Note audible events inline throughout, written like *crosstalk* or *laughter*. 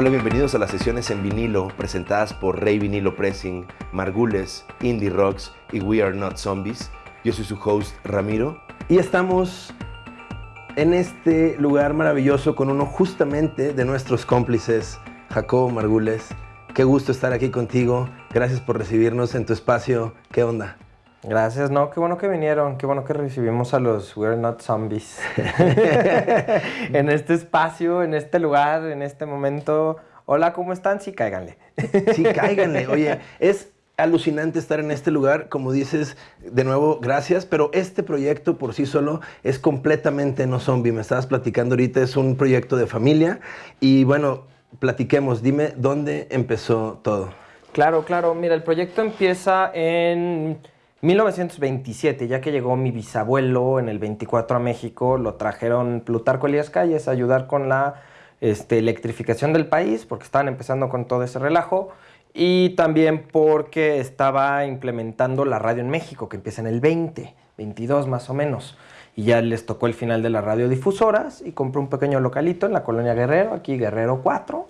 Hola, bienvenidos a las sesiones en vinilo presentadas por Rey Vinilo Pressing, Margules, Indie Rocks y We Are Not Zombies. Yo soy su host Ramiro y estamos en este lugar maravilloso con uno justamente de nuestros cómplices, Jacobo Margules. Qué gusto estar aquí contigo. Gracias por recibirnos en tu espacio. ¿Qué onda? Gracias, no, qué bueno que vinieron, qué bueno que recibimos a los We're Not Zombies *laughs* en este espacio, en este lugar, en este momento. Hola, ¿cómo están? Sí, cáiganle. Sí, cáiganle. Oye, es alucinante estar en este lugar, como dices, de nuevo, gracias, pero este proyecto por sí solo es completamente no zombie. Me estabas platicando ahorita, es un proyecto de familia y bueno, platiquemos, dime dónde empezó todo. Claro, claro, mira, el proyecto empieza en 1927, ya que llegó mi bisabuelo en el 24 a México, lo trajeron Plutarco Elías Calles a ayudar con la este, electrificación del país, porque estaban empezando con todo ese relajo, y también porque estaba implementando la radio en México, que empieza en el 20, 22 más o menos. Y ya les tocó el final de las radiodifusoras y compró un pequeño localito en la colonia Guerrero, aquí Guerrero 4.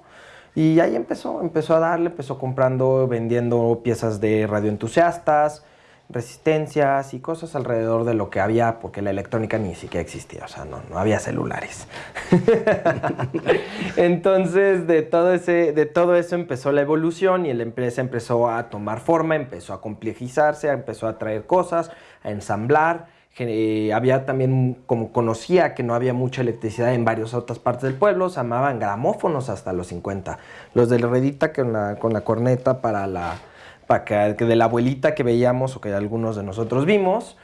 Y ahí empezó, empezó a darle, empezó comprando, vendiendo piezas de radioentusiastas, resistencias y cosas alrededor de lo que había, porque la electrónica ni siquiera existía, o sea, no, no había celulares. *laughs* Entonces, de todo, ese, de todo eso empezó la evolución y la empresa empezó a tomar forma, empezó a complejizarse, empezó a traer cosas, a ensamblar. Eh, había también, como conocía que no había mucha electricidad en varias otras partes del pueblo, se llamaban gramófonos hasta los 50. Los de la redita con la, con la corneta para la que de la abuelita que veíamos o que algunos de nosotros vimos,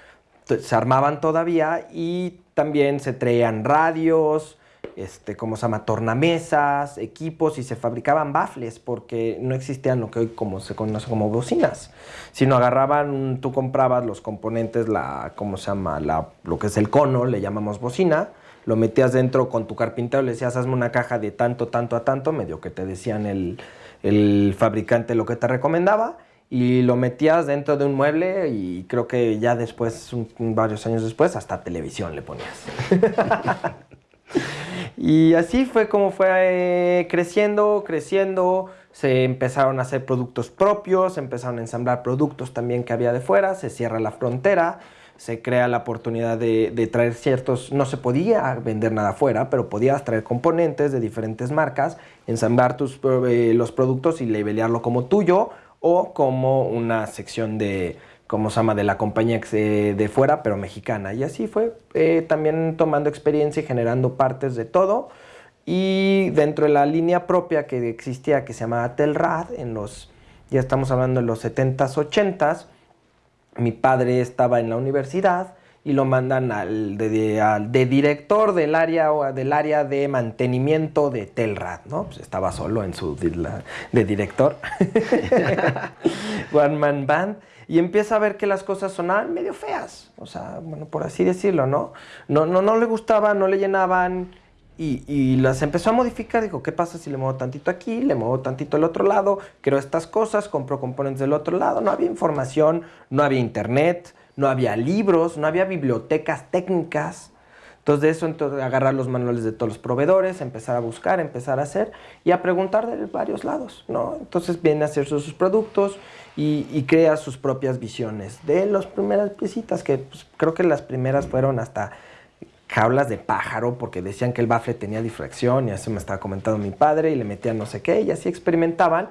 se armaban todavía y también se traían radios, este, como se llama, tornamesas, equipos y se fabricaban bafles porque no existían lo que hoy como se conoce como bocinas, sino agarraban, tú comprabas los componentes, la, ¿cómo se llama? La, lo que es el cono, le llamamos bocina, lo metías dentro con tu carpintero, le decías, hazme una caja de tanto, tanto a tanto, medio que te decían el, el fabricante lo que te recomendaba, y lo metías dentro de un mueble y creo que ya después, varios años después, hasta televisión le ponías. *laughs* y así fue como fue eh, creciendo, creciendo, se empezaron a hacer productos propios, se empezaron a ensamblar productos también que había de fuera, se cierra la frontera, se crea la oportunidad de, traer ciertos, no se podía vender nada afuera, pero podías traer componentes de diferentes marcas, ensamblar tus, eh, los productos y labelearlo como tuyo o como una sección de, como se llama, de la compañía de fuera, pero mexicana. Y así fue eh, también tomando experiencia y generando partes de todo. Y dentro de la línea propia que existía, que se llamaba Telrad, en los, ya estamos hablando de los 70s, 80s, mi padre estaba en la universidad y lo mandan al de, director del área, del área de mantenimiento de Telrad, ¿no? Pues estaba solo en su de director, *laughs* One Man Band, y empieza a ver que las cosas sonaban medio feas, o sea, bueno, por así decirlo, ¿no? No, no, no le gustaban, no le llenaban, y, y, las empezó a modificar, dijo, ¿qué pasa si le muevo tantito aquí, le muevo tantito al otro lado, creo estas cosas, compro componentes del otro lado, no había información, no había internet, no había libros, no había bibliotecas técnicas. Entonces de eso, entonces, agarrar los manuales de todos los proveedores, empezar a buscar, empezar a hacer y a preguntar de varios lados, ¿no? Entonces viene a hacer sus, productos y, crea sus propias visiones de las primeras piecitas, que pues, creo que las primeras fueron hasta jaulas de pájaro, porque decían que el bafle tenía difracción y así me estaba comentando mi padre y le metían no sé qué y así experimentaban.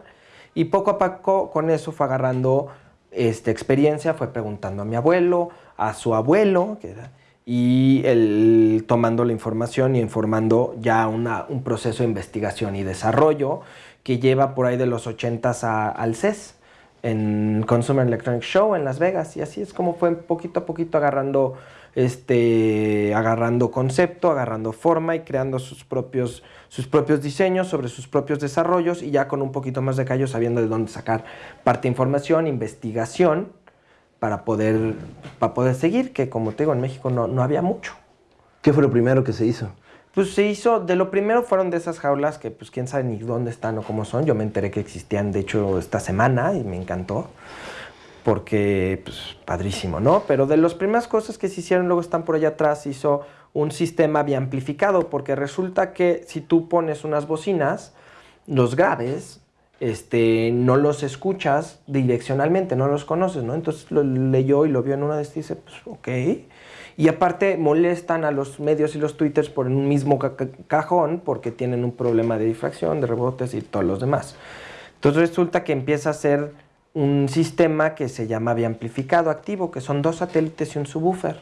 Y poco a poco con eso fue agarrando esta experiencia fue preguntando a mi abuelo, a su abuelo, y él tomando la información y informando ya un proceso de investigación y desarrollo que lleva por ahí de los 80s al CES, en Consumer Electronic Show en Las Vegas, y así es como fue poquito a poquito agarrando este, agarrando concepto, agarrando forma y creando sus propios, sus propios diseños sobre sus propios desarrollos y ya con un poquito más de callo sabiendo de dónde sacar parte de información, investigación para poder, para poder seguir, que como te digo, en México no, no había mucho. ¿Qué fue lo primero que se hizo? Pues se hizo, de lo primero fueron de esas jaulas que pues quién sabe ni dónde están o cómo son. Yo me enteré que existían, de hecho, esta semana y me encantó porque, pues, padrísimo, ¿no? Pero de las primeras cosas que se hicieron, luego están por allá atrás, hizo un sistema amplificado, porque resulta que si tú pones unas bocinas, los graves, este, no los escuchas direccionalmente, no los conoces, ¿no? Entonces lo leyó y lo vio en una de estas y dice, pues ok. Y aparte molestan a los medios y los twitters por un mismo cajón porque tienen un problema de difracción, de rebotes y todos los demás. Entonces resulta que empieza a ser un sistema que se llama biamplificado activo, que son dos satélites y un subwoofer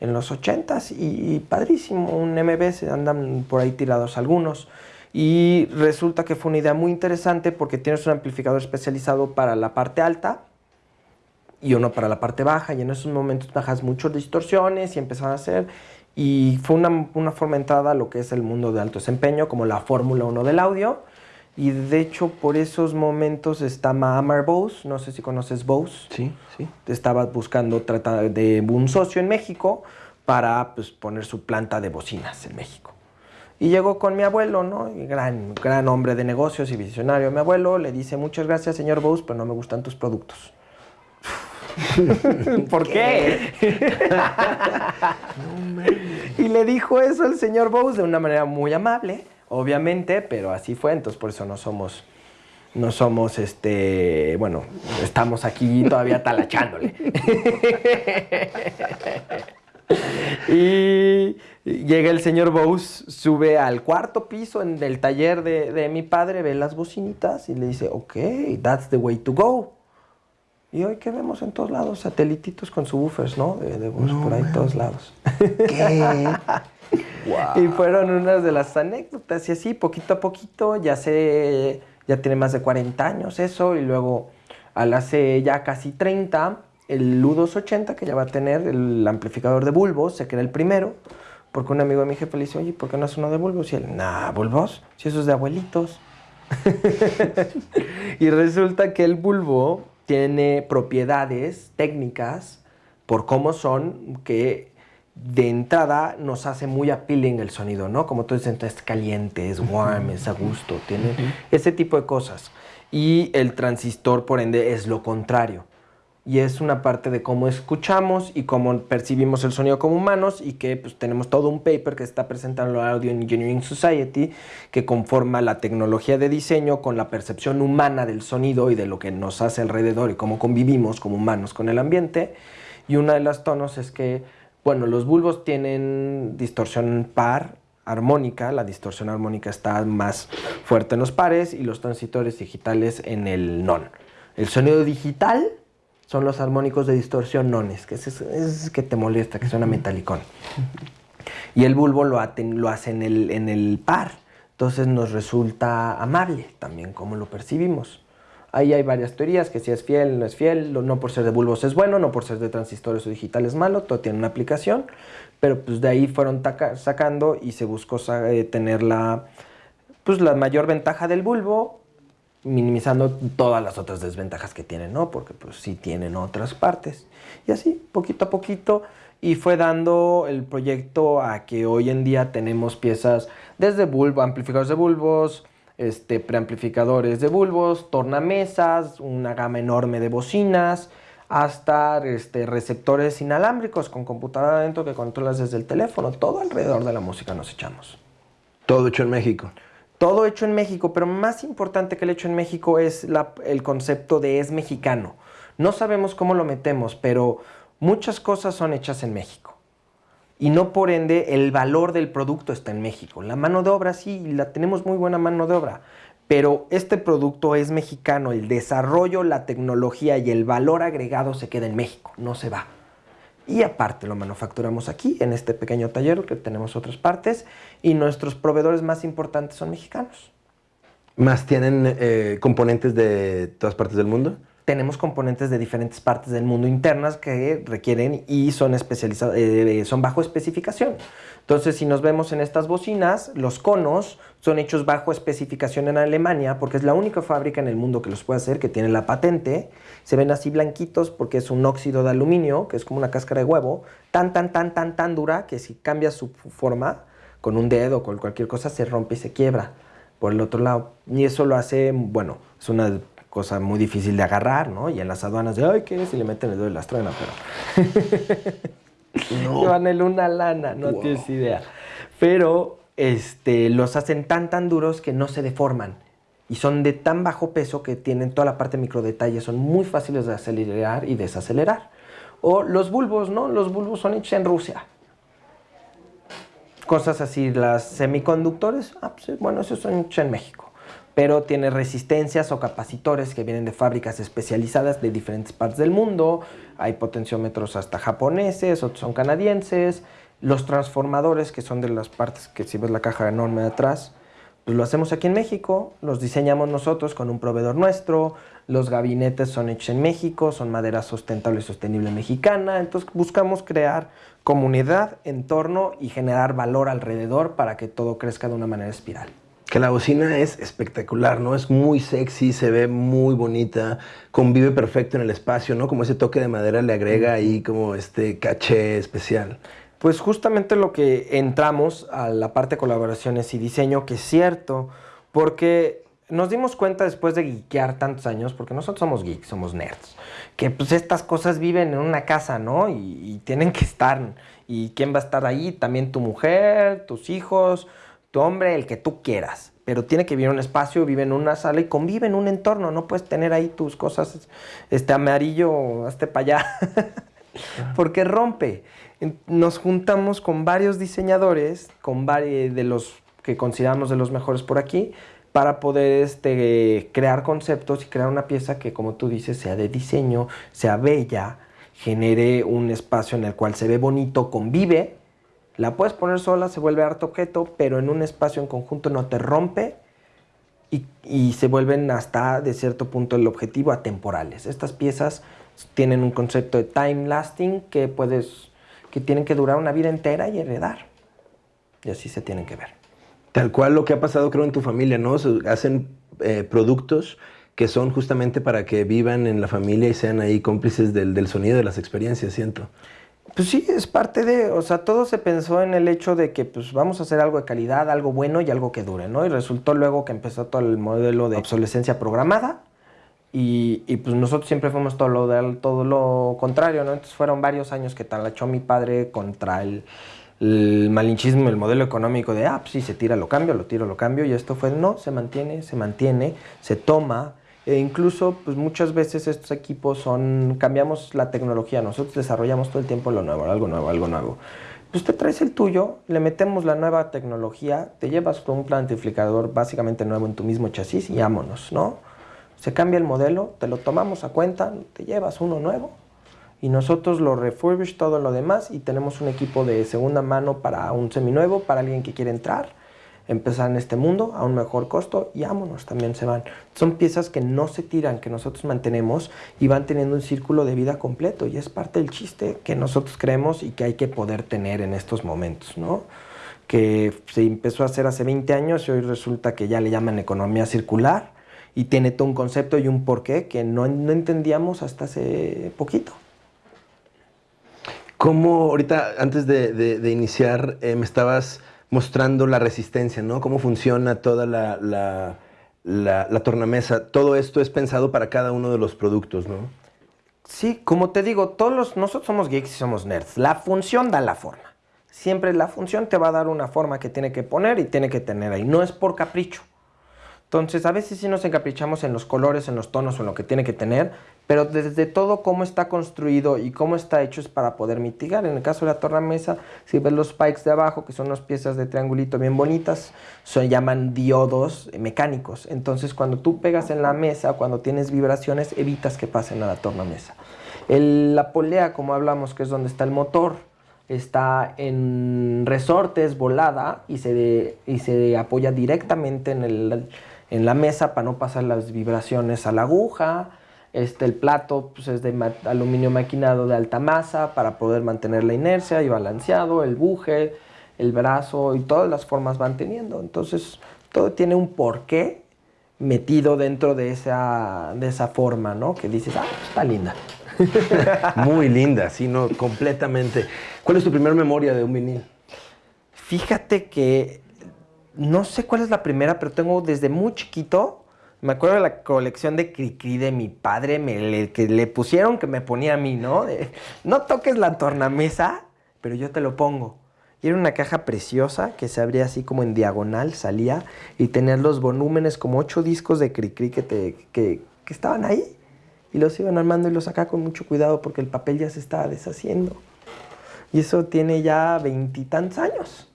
en los 80s y, padrísimo, un MBS, andan por ahí tirados algunos. Y resulta que fue una idea muy interesante porque tienes un amplificador especializado para la parte alta y uno para la parte baja y en esos momentos bajas muchas distorsiones y empezaron a hacer y fue una, una forma entrada lo que es el mundo de alto desempeño como la Fórmula 1 del audio y de hecho por esos momentos está Mahamar Bose, no sé si conoces Bose. Sí, sí. Estaba buscando tratar de un socio en México para pues, poner su planta de bocinas en México. Y llegó con mi abuelo, ¿no? gran, gran hombre de negocios y visionario. Mi abuelo le dice, muchas gracias, señor Bose, pero no me gustan tus productos. *laughs* ¿Por qué? *laughs* y le dijo eso el señor Bose de una manera muy amable obviamente, pero así fue, entonces por eso no somos, no somos, este, bueno, estamos aquí todavía talachándole. *laughs* y llega el señor Bose, sube al cuarto piso en el taller de, mi padre, ve las bocinitas y le dice, ok, that's the way to go. Y hoy que vemos en todos lados, satelititos con subwoofers, ¿no? De, de por ahí todos lados. ¿Qué? *laughs* Y fueron unas de las anécdotas y así, poquito a poquito, ya se, ya tiene más de 40 años eso, y luego al hace ya casi 30, el U280 que ya va a tener, el amplificador de bulbos, se crea el primero, porque un amigo de mi jefe le dice, oye, ¿por qué no es uno de bulbos? Y él, nah, bulbos, si eso es de abuelitos. *laughs* y resulta que el bulbo tiene propiedades técnicas por cómo son que de entrada nos hace muy appealing el sonido, ¿no? Como tú dices, es caliente, es warm, es a gusto, tiene ese tipo de cosas. Y el transistor, por ende, es lo contrario. Y es una parte de cómo escuchamos y cómo percibimos el sonido como humanos y que pues, tenemos todo un paper que está presentando la Audio Engineering Society que conforma la tecnología de diseño con la percepción humana del sonido y de lo que nos hace alrededor y cómo convivimos como humanos con el ambiente. Y una de las tonos es que bueno, los bulbos tienen distorsión par armónica, la distorsión armónica está más fuerte en los pares y los transitores digitales en el non. El sonido digital son los armónicos de distorsión nones, que es, que te molesta, que suena metalicón. Y el bulbo lo, lo hace en el, en el par, entonces nos resulta amable también como lo percibimos. Ahí hay varias teorías, que si es fiel, no es fiel, no por ser de bulbos es bueno, no por ser de transistores o digital es malo, todo tiene una aplicación, pero pues de ahí fueron sacando y se buscó eh, tener la, pues la mayor ventaja del bulbo, minimizando todas las otras desventajas que tiene, ¿no? Porque pues sí tienen otras partes. Y así, poquito a poquito, y fue dando el proyecto a que hoy en día tenemos piezas desde bulbo, amplificadores de bulbos, este, preamplificadores de bulbos, tornamesas, una gama enorme de bocinas, hasta este, receptores inalámbricos con computadora adentro que controlas desde el teléfono. Todo alrededor de la música nos echamos. Todo hecho en México. Todo hecho en México, pero más importante que el hecho en México es el concepto de es mexicano. No sabemos cómo lo metemos, pero muchas cosas son hechas en México y no por ende el valor del producto está en México. La mano de obra sí, la tenemos muy buena mano de obra, pero este producto es mexicano, el desarrollo, la tecnología y el valor agregado se queda en México, no se va. Y aparte lo manufacturamos aquí, en este pequeño taller, que tenemos otras partes, y nuestros proveedores más importantes son mexicanos. ¿Más tienen eh, componentes de todas partes del mundo? Tenemos componentes de diferentes partes del mundo internas que requieren y son especializados, eh, son bajo especificación. Entonces, si nos vemos en estas bocinas, los conos son hechos bajo especificación en Alemania porque es la única fábrica en el mundo que los puede hacer, que tiene la patente. Se ven así blanquitos porque es un óxido de aluminio, que es como una cáscara de huevo, tan, tan, tan, tan, tan dura que si cambias su forma con un dedo o con cualquier cosa se rompe y se quiebra por el otro lado. Y eso lo hace, bueno, es una cosa muy difícil de agarrar, ¿no? Y en las aduanas de, ay, ¿qué es? Y le meten el dedo de la estrena, pero... *laughs* no. Llevan el una lana, no tienes idea. Pero este, los hacen tan, tan duros que no se deforman. y son de tan bajo peso que tienen toda la parte de microdetalles, son muy fáciles de acelerar y desacelerar. O los bulbos, ¿no? Los bulbos son hechos en Rusia. Cosas así, las semiconductores, ah, pues, bueno, esos son hechos en México pero tiene resistencias o capacitores que vienen de fábricas especializadas de diferentes partes del mundo. Hay potenciómetros hasta japoneses, otros son canadienses. Los transformadores, que son de las partes que si ves la caja enorme de atrás, pues lo hacemos aquí en México, los diseñamos nosotros con un proveedor nuestro, los gabinetes son hechos en México, son madera sustentable y sostenible mexicana, entonces buscamos crear comunidad, entorno y generar valor alrededor para que todo crezca de una manera espiral que la bocina es espectacular, ¿no? Es muy sexy, se ve muy bonita, convive perfecto en el espacio, ¿no? Como ese toque de madera le agrega ahí como este caché especial. Pues justamente lo que entramos a la parte de colaboraciones y diseño, que es cierto, porque nos dimos cuenta después de geekear tantos años, porque nosotros somos geeks, somos nerds, que pues estas cosas viven en una casa, ¿no? Y, y tienen que estar. ¿Y quién va a estar ahí? También tu mujer, tus hijos, hombre, el que tú quieras, pero tiene que vivir en un espacio, vive en una sala y convive en un entorno, no puedes tener ahí tus cosas, este amarillo, hasta para allá, *laughs* porque rompe. Nos juntamos con varios diseñadores, con varios de los que consideramos de los mejores por aquí, para poder este, crear conceptos y crear una pieza que, como tú dices, sea de diseño, sea bella, genere un espacio en el cual se ve bonito, convive la puedes poner sola, se vuelve harto objeto, pero en un espacio en conjunto no te rompe y, se vuelven hasta de cierto punto el objetivo atemporales. Estas piezas tienen un concepto de time lasting que puedes que tienen que durar una vida entera y heredar. Y así se tienen que ver. Tal cual lo que ha pasado creo en tu familia, ¿no? hacen eh, productos que son justamente para que vivan en la familia y sean ahí cómplices del, del sonido de las experiencias, siento. Pues sí, es parte de, o sea, todo se pensó en el hecho de que pues vamos a hacer algo de calidad, algo bueno y algo que dure, ¿no? Y resultó luego que empezó todo el modelo de obsolescencia programada y, y pues nosotros siempre fuimos todo lo, todo lo contrario, ¿no? Entonces fueron varios años que talachó mi padre contra el, el malinchismo, el modelo económico de, ah, pues sí, se tira, lo cambio, lo tiro, lo cambio y esto fue, no, se mantiene, se mantiene, se toma, e incluso, pues muchas veces estos equipos son, cambiamos la tecnología, nosotros desarrollamos todo el tiempo lo nuevo, algo nuevo, algo nuevo. Pues te traes el tuyo, le metemos la nueva tecnología, te llevas con un plantificador básicamente nuevo en tu mismo chasis y vámonos, ¿no? Se cambia el modelo, te lo tomamos a cuenta, te llevas uno nuevo y nosotros lo refurbish todo lo demás y tenemos un equipo de segunda mano para un seminuevo, para alguien que quiere entrar empezar en este mundo a un mejor costo y vámonos, también se van. Son piezas que no se tiran, que nosotros mantenemos y van teniendo un círculo de vida completo y es parte del chiste que nosotros creemos y que hay que poder tener en estos momentos, ¿no? Que se empezó a hacer hace 20 años y hoy resulta que ya le llaman economía circular y tiene todo un concepto y un porqué que no, no entendíamos hasta hace poquito. ¿Cómo ahorita, antes de, de, iniciar, eh, me estabas mostrando la resistencia, ¿no? Cómo funciona toda la, la, tornamesa. Todo esto es pensado para cada uno de los productos, ¿no? Sí, como te digo, todos los, nosotros somos geeks y somos nerds. La función da la forma. Siempre la función te va a dar una forma que tiene que poner y tiene que tener ahí. No es por capricho. Entonces, a veces sí nos encaprichamos en los colores, en los tonos o en lo que tiene que tener, pero desde todo cómo está construido y cómo está hecho es para poder mitigar. En el caso de la tornamesa, si ves los spikes de abajo, que son unas piezas de triangulito bien bonitas, se llaman diodos mecánicos. Entonces, cuando tú pegas en la mesa, cuando tienes vibraciones, evitas que pasen a la tornamesa. El, la polea, como hablamos, que es donde está el motor, está en resortes, volada, y se, y se apoya directamente en el en la mesa para no pasar las vibraciones a la aguja. Este, el plato pues, es de aluminio maquinado de alta masa para poder mantener la inercia y balanceado, el buje, el brazo y todas las formas van teniendo. Entonces, todo tiene un porqué metido dentro de esa, de esa forma, ¿no? Que dices, ah, pues, está linda. *laughs* Muy linda, sí, no, completamente. ¿Cuál es tu primera memoria de un vinil? Fíjate que no sé cuál es la primera, pero tengo desde muy chiquito. Me acuerdo de la colección de Cricri de mi padre, me, que le pusieron que me ponía a mí, ¿no? no toques la tornamesa, pero yo te lo pongo. Y era una caja preciosa que se abría así como en diagonal, salía y tenía los volúmenes como ocho discos de Cricri que, te, que, que estaban ahí. Y los iban armando y los sacaba con mucho cuidado porque el papel ya se estaba deshaciendo. Y eso tiene ya veintitantos años.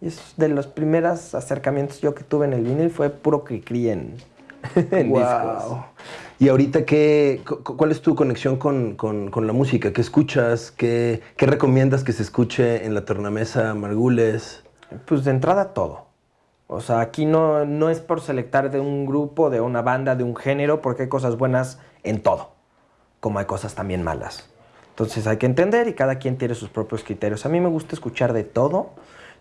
Y es de los primeros acercamientos yo que tuve en el vinil fue puro Cricri en, *laughs* en discos. Y ahorita, qué, cu- ¿cuál es tu conexión con, con- con la música? ¿Qué escuchas? ¿Qué, qué recomiendas que se escuche en la tornamesa Margules? Pues de entrada todo. O sea, aquí no, no es por selectar de un grupo, de una banda, de un género, porque hay cosas buenas en todo, como hay cosas también malas. Entonces hay que entender y cada quien tiene sus propios criterios. A mí me gusta escuchar de todo.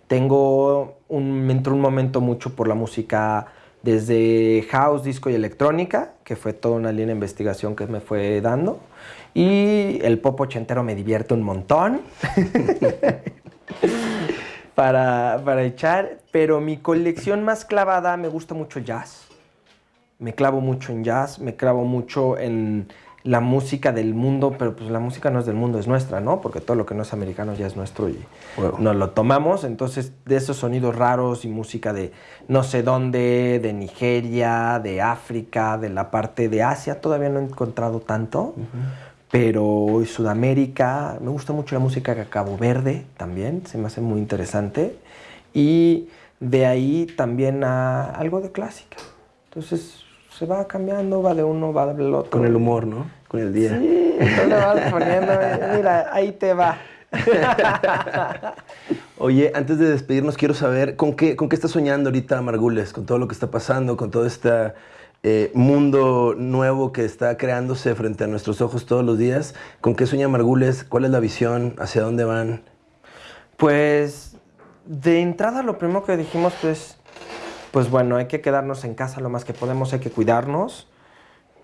Tengo un, me un momento mucho por la música desde house, disco y electrónica, que fue toda una línea de investigación que me fue dando. Y el pop ochentero me divierte un montón. *laughs* para, para echar, pero mi colección más clavada me gusta mucho jazz. Me clavo mucho en jazz, me clavo mucho en la música del mundo, pero pues la música no es del mundo, es nuestra, ¿no? Porque todo lo que no es americano ya es nuestro y nos lo tomamos. Entonces, de esos sonidos raros y música de no sé dónde, de Nigeria, de África, de la parte de Asia, todavía no he encontrado tanto. Pero Sudamérica, me gusta mucho la música de Cabo Verde también, se me hace muy interesante. Y de ahí también a algo de clásica. Entonces se va cambiando, va de uno, va del otro. Con el humor, ¿no? Con el día. Sí, tú le vas poniendo, mira, ahí te va. *laughs* Oye, antes de despedirnos, quiero saber con qué, con qué estás soñando ahorita, Margules, con todo lo que está pasando, con todo este eh, mundo nuevo que está creándose frente a nuestros ojos todos los días. ¿Con qué sueña Margules? ¿Cuál es la visión? ¿Hacia dónde van? Pues de entrada lo primero que dijimos pues, pues bueno, hay que quedarnos en casa lo más que podemos, hay que cuidarnos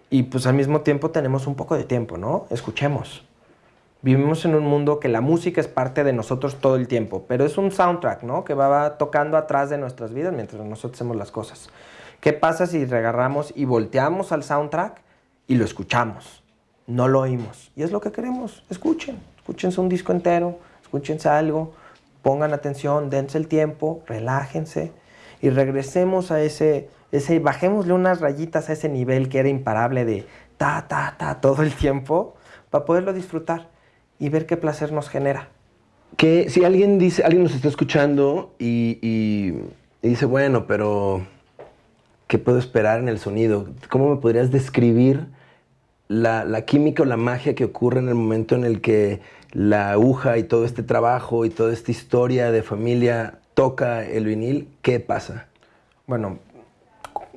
y pues al mismo tiempo tenemos un poco de tiempo, ¿no? Escuchemos. Vivimos en un mundo que la música es parte de nosotros todo el tiempo, pero es un soundtrack, ¿no? Que va tocando atrás de nuestras vidas mientras nosotros hacemos las cosas. ¿Qué pasa si regarramos y volteamos al soundtrack y lo escuchamos? No lo oímos. Y es lo que queremos. Escuchen. Escúchense un disco entero, escúchense algo, pongan atención, dense el tiempo, relájense y regresemos a ese, ese, bajémosle unas rayitas a ese nivel que era imparable de ta, ta, ta todo el tiempo para poderlo disfrutar y ver qué placer nos genera. Que si alguien dice, alguien nos está escuchando y, y- dice, bueno, pero ¿qué puedo esperar en el sonido? ¿Cómo me podrías describir la, la química o la magia que ocurre en el momento en el que la aguja y todo este trabajo y toda esta historia de familia toca el vinil? ¿Qué pasa? Bueno,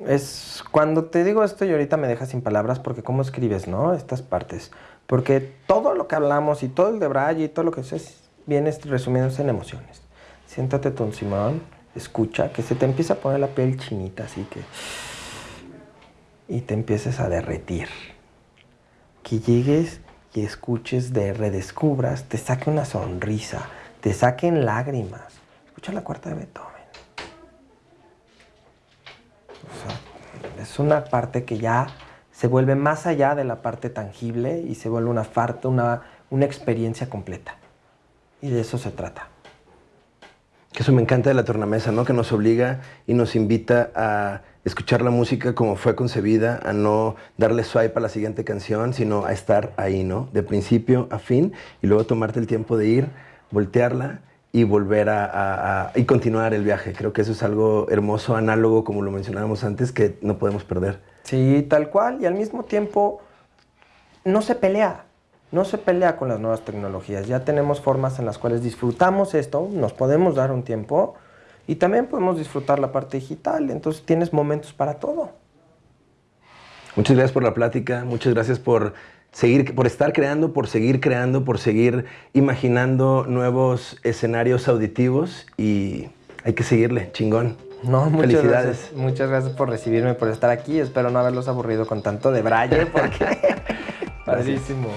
es cuando te digo esto y ahorita me dejas sin palabras porque cómo escribes, ¿no? Estas partes. Porque todo lo que hablamos y todo el de Braille y todo lo que es viene resumiéndose en emociones. Siéntate ton Simón, escucha, que se te empieza a poner la piel chinita, así que... Y te empieces a derretir. Que llegues y escuches, de redescubras, te saque una sonrisa, te saquen lágrimas. Escucha la cuarta de Beethoven. Es una parte que ya se vuelve más allá de la parte tangible y se vuelve una, farta, una, una experiencia completa. Y de eso se trata. Que eso me encanta de la tornamesa, ¿no? Que nos obliga y nos invita a escuchar la música como fue concebida, a no darle swipe a la siguiente canción, sino a estar ahí, ¿no? De principio a fin y luego tomarte el tiempo de ir, voltearla y volver a, a- a- y continuar el viaje. Creo que eso es algo hermoso, análogo, como lo mencionábamos antes, que no podemos perder. Sí, tal cual. Y al mismo tiempo no se pelea. No se pelea con las nuevas tecnologías. Ya tenemos formas en las cuales disfrutamos esto, nos podemos dar un tiempo y también podemos disfrutar la parte digital. Entonces tienes momentos para todo. Muchas gracias por la plática, muchas gracias por seguir, por estar creando, por seguir creando, por seguir imaginando nuevos escenarios auditivos y hay que seguirle, chingón. No, muchas Felicidades. Gracias, muchas gracias por recibirme, por estar aquí. Espero no haberlos aburrido con tanto de braille porque... *laughs* Padrísimo.